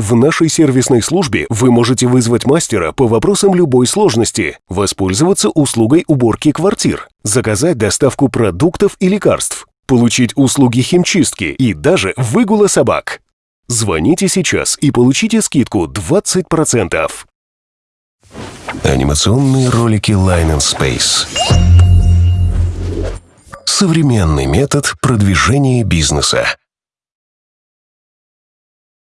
В нашей сервисной службе вы можете вызвать мастера по вопросам любой сложности, воспользоваться услугой уборки квартир, заказать доставку продуктов и лекарств, получить услуги химчистки и даже выгула собак. Звоните сейчас и получите скидку 20%. Анимационные ролики Line and Space. Современный метод продвижения бизнеса.